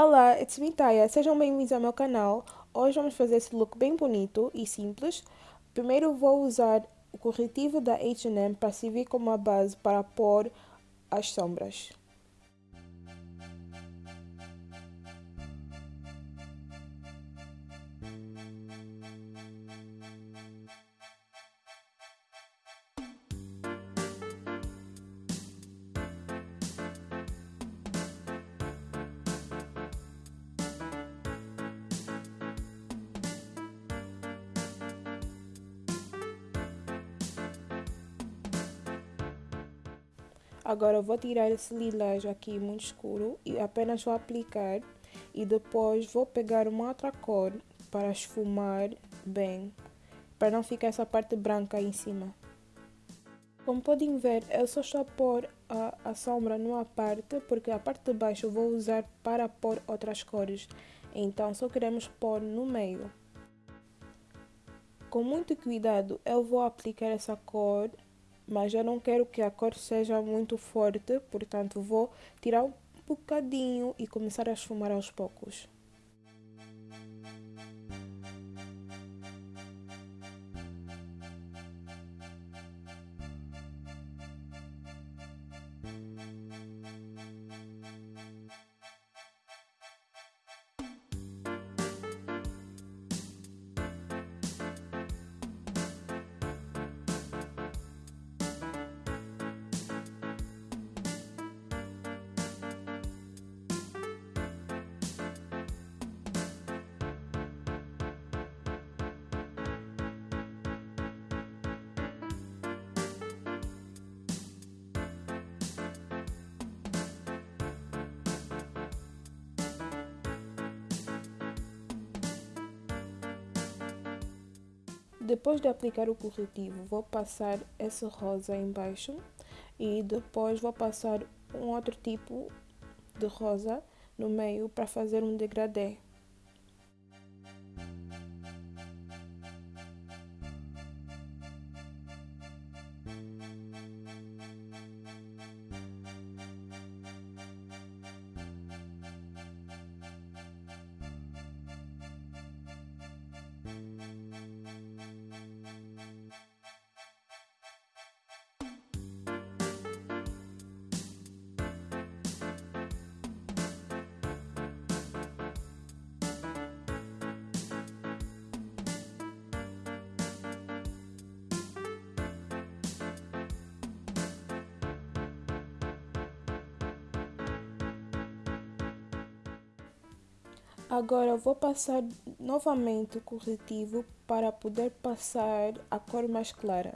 Olá, it's me Taya. Sejam bem-vindos ao meu canal. Hoje vamos fazer esse look bem bonito e simples. Primeiro vou usar o corretivo da H&M para servir como base para pôr as sombras. Agora vou tirar esse lilás aqui muito escuro e apenas vou aplicar e depois vou pegar uma outra cor para esfumar bem, para não ficar essa parte branca em cima. Como podem ver, eu só estou a pôr a, a sombra numa parte, porque a parte de baixo eu vou usar para pôr outras cores. Então só queremos pôr no meio. Com muito cuidado eu vou aplicar essa cor mas eu não quero que a cor seja muito forte, portanto vou tirar um bocadinho e começar a esfumar aos poucos. Depois de aplicar o corretivo, vou passar esse rosa embaixo e depois vou passar um outro tipo de rosa no meio para fazer um degradê. Agora vou passar novamente o corretivo para poder passar a cor mais clara.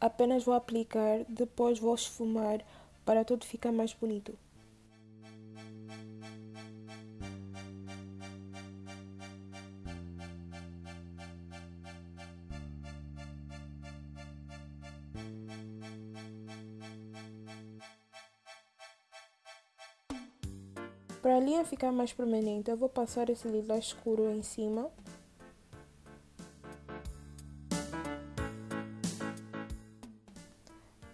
Apenas vou aplicar, depois vou esfumar para tudo ficar mais bonito. Para a linha ficar mais permanente, eu vou passar esse lilás escuro em cima.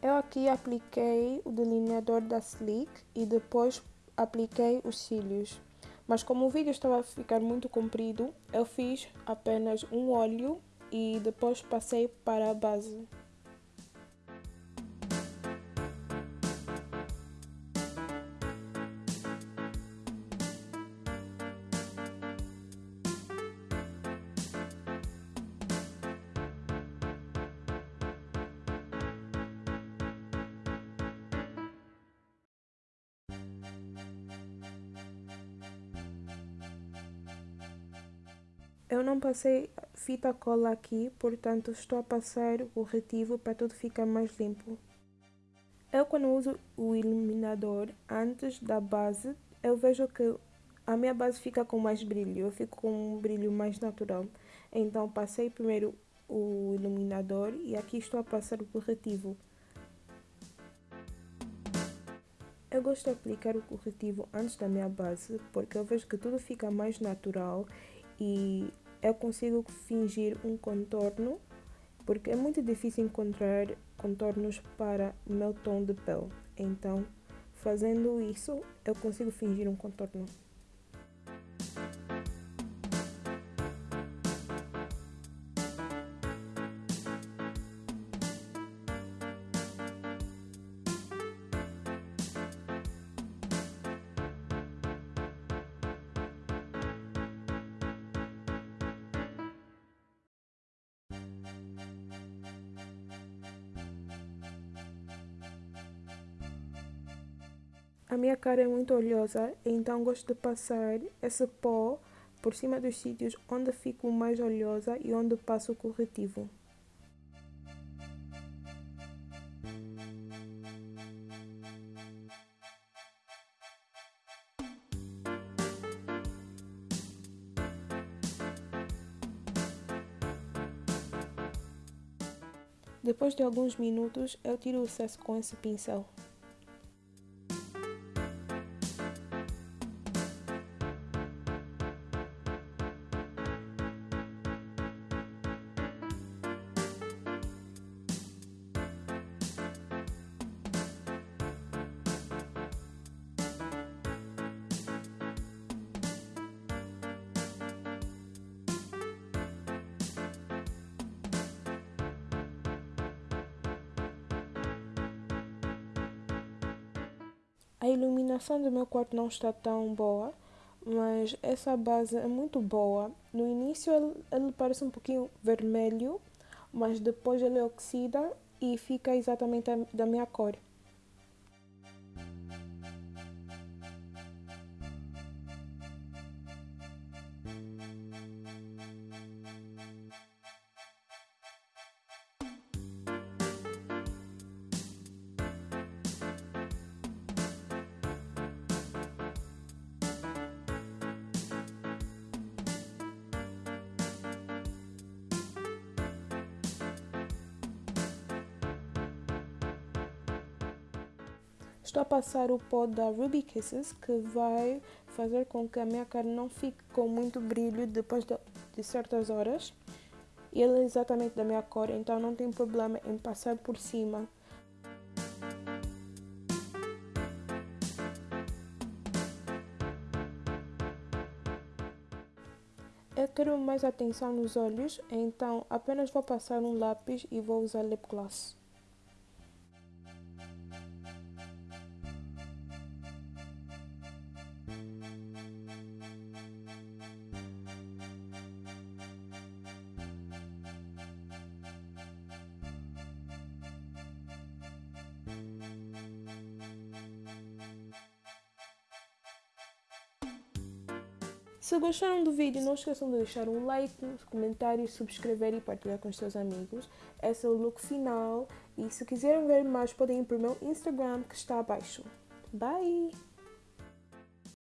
Eu aqui apliquei o delineador da Sleek e depois apliquei os cílios. Mas como o vídeo estava a ficar muito comprido, eu fiz apenas um olho e depois passei para a base. Eu não passei fita cola aqui, portanto estou a passar o corretivo para tudo ficar mais limpo. Eu quando uso o iluminador antes da base, eu vejo que a minha base fica com mais brilho, eu fico com um brilho mais natural. Então passei primeiro o iluminador e aqui estou a passar o corretivo. Eu gosto de aplicar o corretivo antes da minha base porque eu vejo que tudo fica mais natural e eu consigo fingir um contorno porque é muito difícil encontrar contornos para o meu tom de pele. Então, fazendo isso, eu consigo fingir um contorno. A minha cara é muito oleosa, então gosto de passar esse pó por cima dos sítios onde fico mais oleosa e onde passo o corretivo. Depois de alguns minutos, eu tiro o excesso com esse pincel. A iluminação do meu quarto não está tão boa, mas essa base é muito boa. No início ele, ele parece um pouquinho vermelho, mas depois ele oxida e fica exatamente da minha cor. Estou a passar o pó da Ruby Kisses que vai fazer com que a minha carne não fique com muito brilho depois de, de certas horas. Ele é exatamente da minha cor, então não tem problema em passar por cima. Eu quero mais atenção nos olhos, então apenas vou passar um lápis e vou usar lip gloss. Se gostaram do vídeo, não esqueçam de deixar um like, comentário, subscrever e partilhar com os seus amigos. Esse é o look final e se quiserem ver mais podem ir para o meu Instagram que está abaixo. Bye!